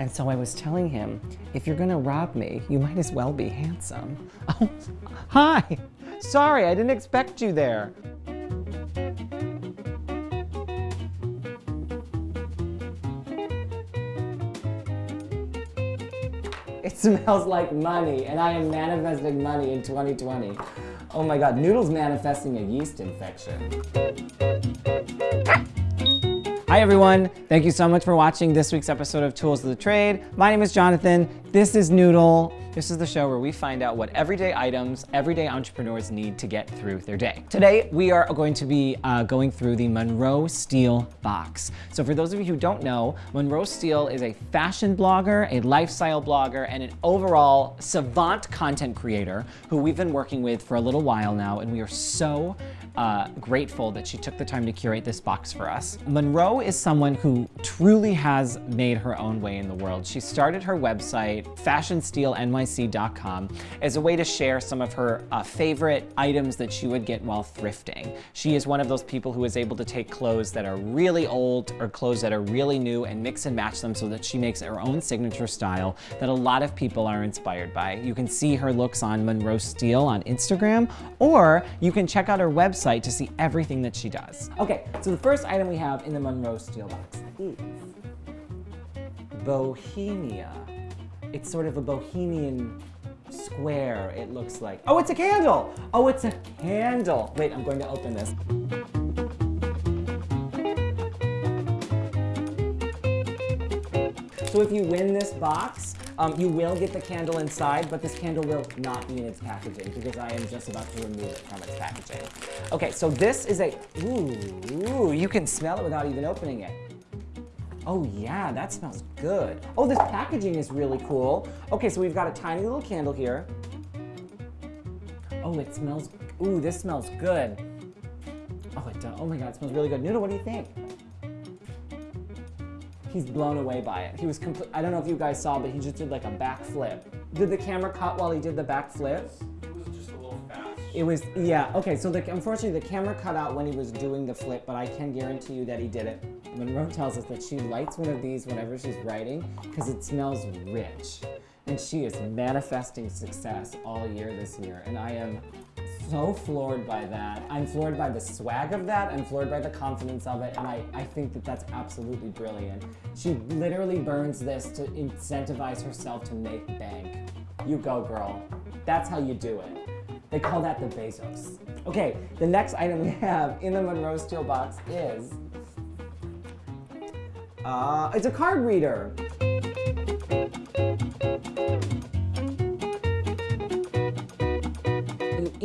And so I was telling him, if you're gonna rob me, you might as well be handsome. Oh, hi. Sorry, I didn't expect you there. It smells like money, and I am manifesting money in 2020. Oh my God, Noodle's manifesting a yeast infection. Hi everyone, thank you so much for watching this week's episode of Tools of the Trade. My name is Jonathan, this is Noodle. This is the show where we find out what everyday items everyday entrepreneurs need to get through their day. Today, we are going to be uh, going through the Monroe Steele box. So for those of you who don't know, Monroe Steele is a fashion blogger, a lifestyle blogger, and an overall savant content creator who we've been working with for a little while now, and we are so uh, grateful that she took the time to curate this box for us. Monroe is someone who truly has made her own way in the world. She started her website, fashionsteelenyc.com, as a way to share some of her uh, favorite items that she would get while thrifting. She is one of those people who is able to take clothes that are really old or clothes that are really new and mix and match them so that she makes her own signature style that a lot of people are inspired by. You can see her looks on Monroe Steele on Instagram, or you can check out her website website to see everything that she does. Okay, so the first item we have in the Monroe Steele box is Bohemia. It's sort of a bohemian square, it looks like. Oh, it's a candle! Oh, it's a candle! Wait, I'm going to open this. So if you win this box, um, you will get the candle inside, but this candle will not be in its packaging because I am just about to remove it from its packaging. Okay, so this is a, ooh, ooh, you can smell it without even opening it. Oh yeah, that smells good. Oh, this packaging is really cool. Okay, so we've got a tiny little candle here. Oh, it smells, ooh, this smells good. Oh, it does, oh my God, it smells really good. Noodle, what do you think? He's blown away by it. He was complete, I don't know if you guys saw, but he just did like a back flip. Did the camera cut while he did the back flip? It was just a little fast. It was, yeah, okay, so the, unfortunately the camera cut out when he was doing the flip, but I can guarantee you that he did it. Monroe tells us that she lights one of these whenever she's writing because it smells rich. And she is manifesting success all year this year. And I am so floored by that. I'm floored by the swag of that. I'm floored by the confidence of it. And I, I think that that's absolutely brilliant. She literally burns this to incentivize herself to make bank. You go, girl. That's how you do it. They call that the Bezos. Okay, the next item we have in the Monroe Steele box is, uh, it's a card reader.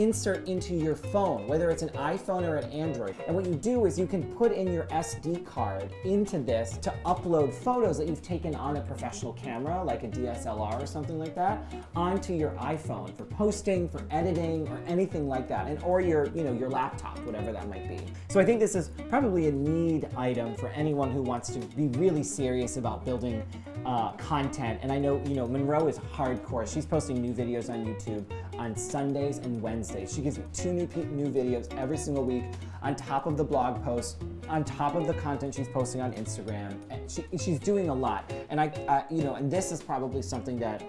Insert into your phone, whether it's an iPhone or an Android. And what you do is you can put in your SD card into this to upload photos that you've taken on a professional camera, like a DSLR or something like that, onto your iPhone for posting, for editing, or anything like that, and or your, you know, your laptop, whatever that might be. So I think this is probably a need item for anyone who wants to be really serious about building uh, content. And I know, you know, Monroe is hardcore. She's posting new videos on YouTube on Sundays and Wednesdays. She gives you two new, new videos every single week on top of the blog posts, on top of the content she's posting on Instagram. She, she's doing a lot. And I, uh, you know, and this is probably something that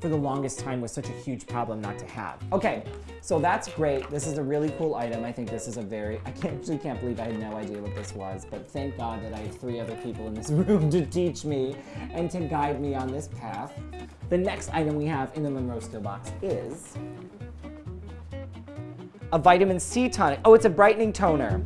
for the longest time was such a huge problem not to have. Okay, so that's great. This is a really cool item. I think this is a very, I can't, actually can't believe I had no idea what this was, but thank God that I have three other people in this room to teach me and to guide me on this path. The next item we have in the Monroe Steele box is a vitamin C tonic. Oh, it's a brightening toner.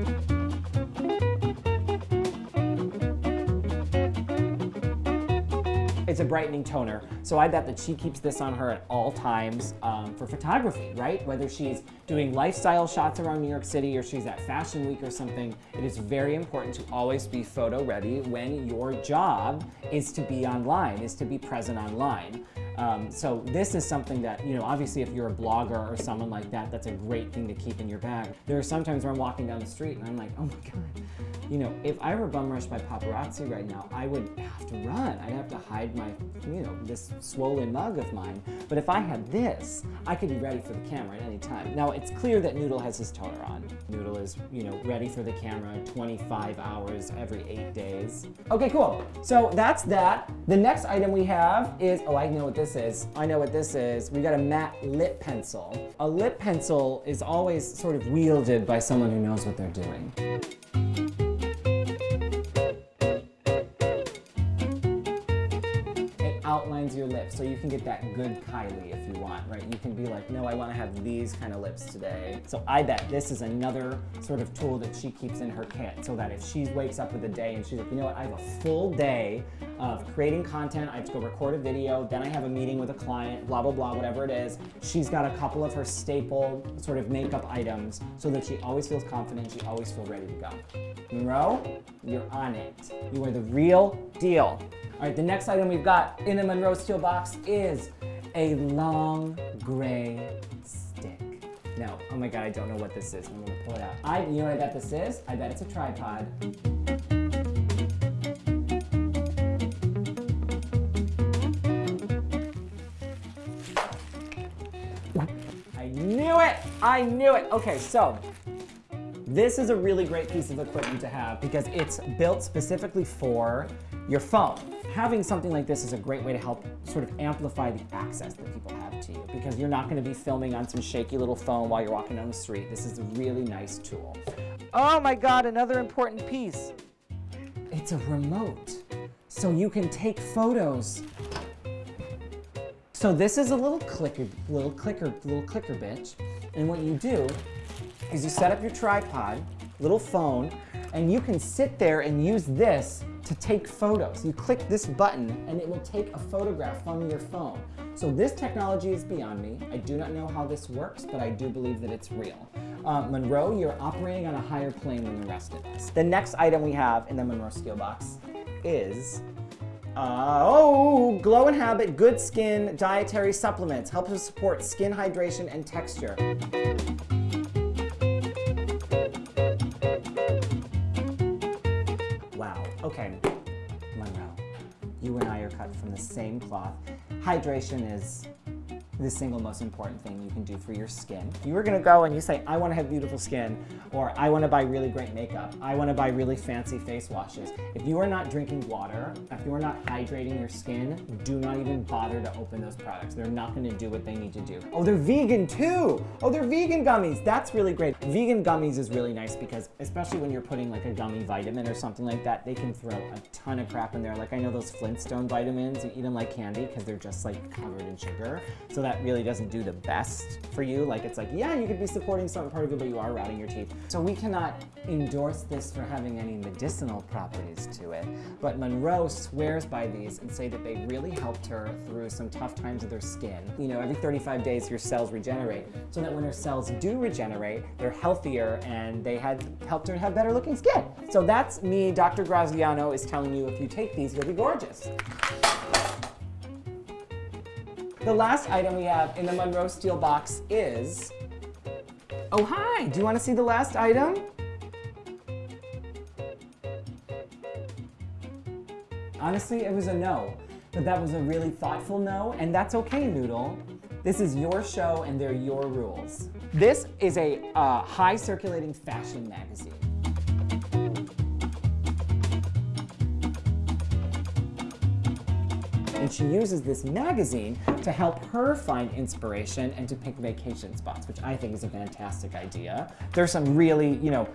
It's a brightening toner. So I bet that she keeps this on her at all times um, for photography, right? Whether she's doing lifestyle shots around New York City or she's at Fashion Week or something, it is very important to always be photo ready when your job is to be online, is to be present online. Um, so this is something that, you know, obviously if you're a blogger or someone like that, that's a great thing to keep in your bag. There are sometimes where I'm walking down the street and I'm like, oh my God, you know, if I were bum rushed by paparazzi right now, I would have to run. I'd have to hide my, you know, this swollen mug of mine. But if I had this, I could be ready for the camera at any time. Now, it's clear that Noodle has his toner on. Noodle is, you know, ready for the camera 25 hours every eight days. Okay, cool. So that's that. The next item we have is, oh, I know what this is. I know what this is. We got a matte lip pencil. A lip pencil is always sort of wielded by someone who knows what they're doing. So you can get that good Kylie if you want, right? You can be like, no, I want to have these kind of lips today. So I bet this is another sort of tool that she keeps in her kit so that if she wakes up with a day and she's like, you know what, I have a full day of creating content, I have to go record a video, then I have a meeting with a client, blah, blah, blah, whatever it is. She's got a couple of her staple sort of makeup items so that she always feels confident, she always feels ready to go. Monroe, you're on it. You are the real deal. All right, the next item we've got in the Monroe Steele box is a long gray stick. Now, oh my God, I don't know what this is. I'm gonna pull it out. I, you know what I bet this is? I bet it's a tripod. I knew it! I knew it! Okay, so this is a really great piece of equipment to have because it's built specifically for your phone. Having something like this is a great way to help sort of amplify the access that people have to you because you're not going to be filming on some shaky little phone while you're walking down the street. This is a really nice tool. Oh my God, another important piece. It's a remote, so you can take photos. So this is a little clicker, little clicker, little clicker bitch. And what you do is you set up your tripod, little phone, and you can sit there and use this to take photos. You click this button and it will take a photograph from your phone. So this technology is beyond me. I do not know how this works, but I do believe that it's real. Uh, Monroe, you're operating on a higher plane than the rest of us. The next item we have in the Monroe Steele Box is uh, oh, Glow and Habit Good Skin Dietary Supplements. Helps to support skin hydration and texture. Okay, Monroe, you and I are cut from the same cloth. Hydration is the single most important thing you can do for your skin. If you are gonna go and you say, I wanna have beautiful skin, or I wanna buy really great makeup, I wanna buy really fancy face washes. If you are not drinking water, if you are not hydrating your skin, do not even bother to open those products. They're not gonna do what they need to do. Oh, they're vegan too! Oh, they're vegan gummies! That's really great. Vegan gummies is really nice because, especially when you're putting like a gummy vitamin or something like that, they can throw a ton of crap in there. Like I know those Flintstone vitamins, you eat them like candy because they're just like covered in sugar. So that really doesn't do the best for you. Like it's like, yeah, you could be supporting some part of it, but you are rotting your teeth. So we cannot endorse this for having any medicinal properties to it. But Monroe swears by these and say that they really helped her through some tough times with her skin. You know, every 35 days your cells regenerate, so that when her cells do regenerate, they're healthier and they had helped her have better looking skin. So that's me, Dr. Graziano, is telling you if you take these, you'll be gorgeous. The last item we have in the Monroe Steele box is, oh hi, do you want to see the last item? Honestly, it was a no, but that was a really thoughtful no, and that's okay, Noodle. This is your show and they're your rules. This is a uh, high circulating fashion magazine. And she uses this magazine to help her find inspiration and to pick vacation spots, which I think is a fantastic idea. There's some really, you know,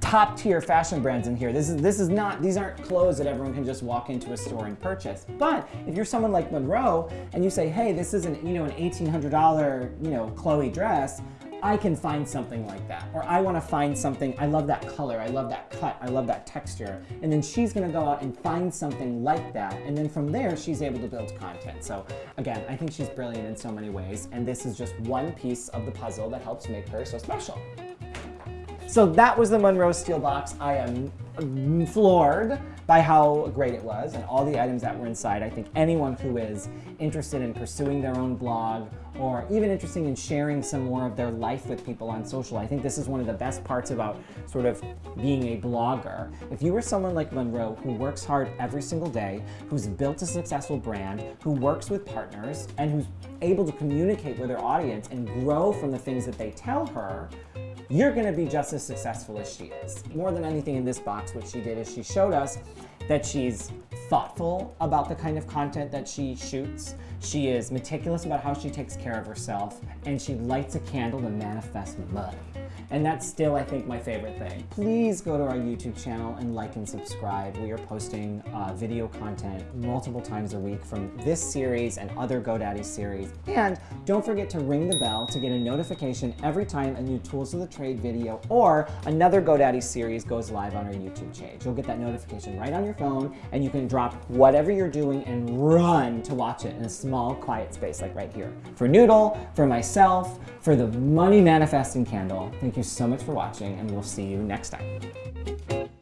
top tier fashion brands in here. This is, this is not, these aren't clothes that everyone can just walk into a store and purchase. But if you're someone like Monroe and you say, hey, this is an, you know, an $1,800, you know, Chloe dress, I can find something like that. Or I wanna find something, I love that color, I love that cut, I love that texture. And then she's gonna go out and find something like that. And then from there, she's able to build content. So again, I think she's brilliant in so many ways. And this is just one piece of the puzzle that helps make her so special. So that was the Monroe Steele Box. I am floored by how great it was and all the items that were inside. I think anyone who is interested in pursuing their own blog or even interested in sharing some more of their life with people on social, I think this is one of the best parts about sort of being a blogger. If you were someone like Monroe who works hard every single day, who's built a successful brand, who works with partners, and who's able to communicate with her audience and grow from the things that they tell her, you're gonna be just as successful as she is. More than anything in this box, what she did is she showed us that she's thoughtful about the kind of content that she shoots. She is meticulous about how she takes care of herself, and she lights a candle to manifest money. And that's still, I think, my favorite thing. Please go to our YouTube channel and like and subscribe. We are posting uh, video content multiple times a week from this series and other GoDaddy series. And don't forget to ring the bell to get a notification every time a new Tools of the Trade video or another GoDaddy series goes live on our YouTube page. You'll get that notification right on your phone and you can drop whatever you're doing and run to watch it in a small, quiet space like right here. For Noodle, for myself, for the Money Manifesting Candle, thank you so much for watching and we'll see you next time.